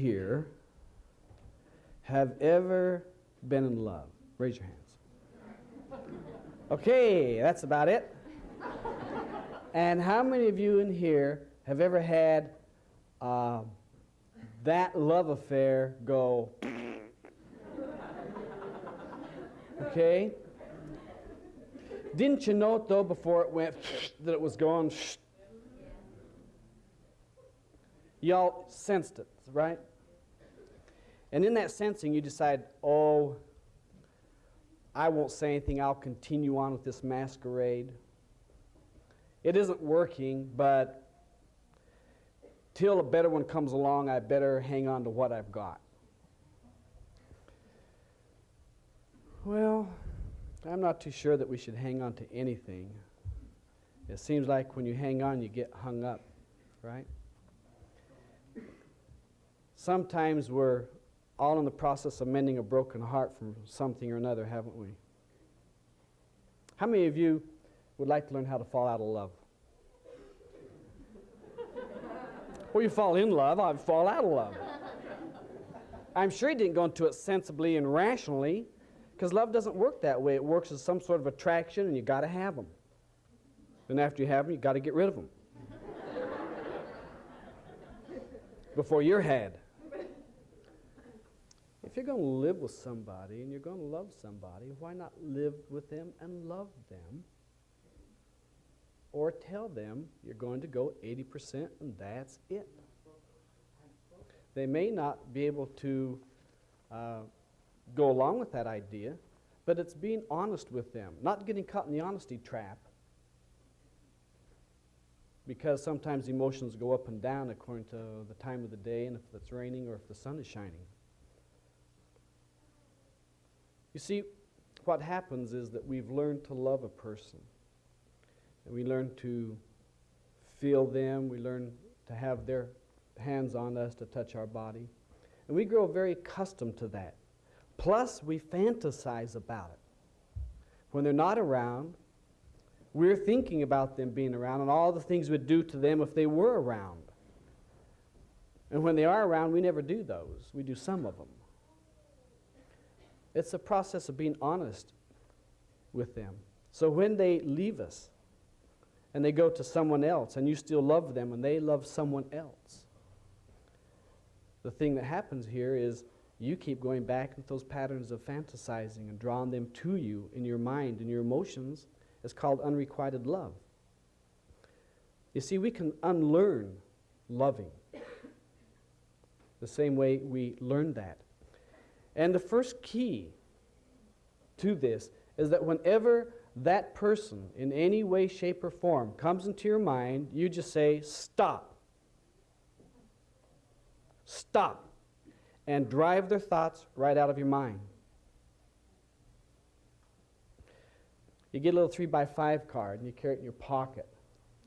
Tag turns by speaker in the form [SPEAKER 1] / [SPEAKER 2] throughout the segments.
[SPEAKER 1] here have ever been in love? Raise your hands. Okay, that's about it. And how many of you in here have ever had uh, that love affair go? Okay? Didn't you know, though, before it went, that it was gone? Y'all sensed it, right? And in that sensing, you decide, oh, I won't say anything. I'll continue on with this masquerade. It isn't working, but till a better one comes along, I better hang on to what I've got. Well, I'm not too sure that we should hang on to anything. It seems like when you hang on, you get hung up, right? Sometimes we're all in the process of mending a broken heart from something or another, haven't we? How many of you would like to learn how to fall out of love? well, you fall in love, I fall out of love. I'm sure he didn't go into it sensibly and rationally, because love doesn't work that way. It works as some sort of attraction, and you got to have them. And after you have them, you got to get rid of them before you're had. You're going to live with somebody and you're going to love somebody, why not live with them and love them? Or tell them you're going to go 80% and that's it. They may not be able to uh, go along with that idea, but it's being honest with them, not getting caught in the honesty trap. Because sometimes emotions go up and down according to the time of the day and if it's raining or if the sun is shining. You see, what happens is that we've learned to love a person. And we learn to feel them. We learn to have their hands on us to touch our body. And we grow very accustomed to that. Plus, we fantasize about it. When they're not around, we're thinking about them being around and all the things we'd do to them if they were around. And when they are around, we never do those. We do some of them. It's a process of being honest with them. So when they leave us and they go to someone else and you still love them and they love someone else, the thing that happens here is you keep going back with those patterns of fantasizing and drawing them to you in your mind and your emotions. It's called unrequited love. You see, we can unlearn loving the same way we learned that. And the first key to this is that whenever that person in any way, shape, or form comes into your mind, you just say, stop. Stop. And drive their thoughts right out of your mind. You get a little three by five card and you carry it in your pocket.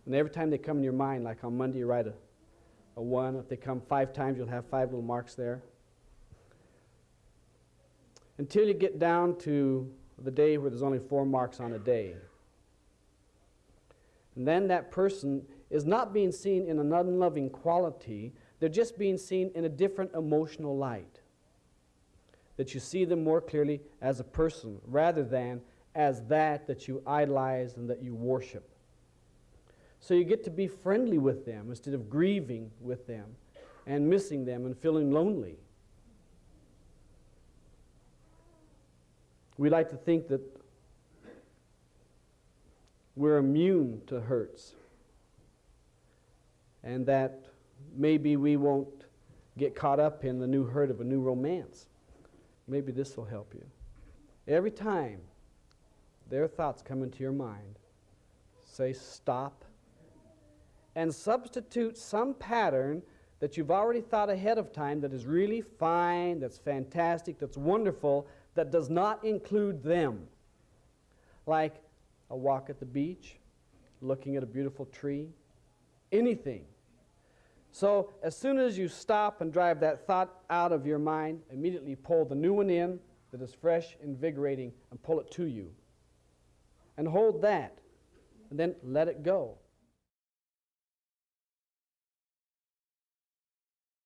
[SPEAKER 1] And every time they come in your mind, like on Monday, you write a, a one. If they come five times, you'll have five little marks there until you get down to the day where there's only four marks on a day. And then that person is not being seen in an unloving quality, they're just being seen in a different emotional light. That you see them more clearly as a person rather than as that that you idolize and that you worship. So you get to be friendly with them instead of grieving with them and missing them and feeling lonely. We like to think that we're immune to hurts and that maybe we won't get caught up in the new hurt of a new romance. Maybe this will help you. Every time their thoughts come into your mind, say stop and substitute some pattern that you've already thought ahead of time that is really fine, that's fantastic, that's wonderful, that does not include them, like a walk at the beach, looking at a beautiful tree, anything. So as soon as you stop and drive that thought out of your mind, immediately pull the new one in that is fresh, invigorating, and pull it to you. And hold that, and then let it go.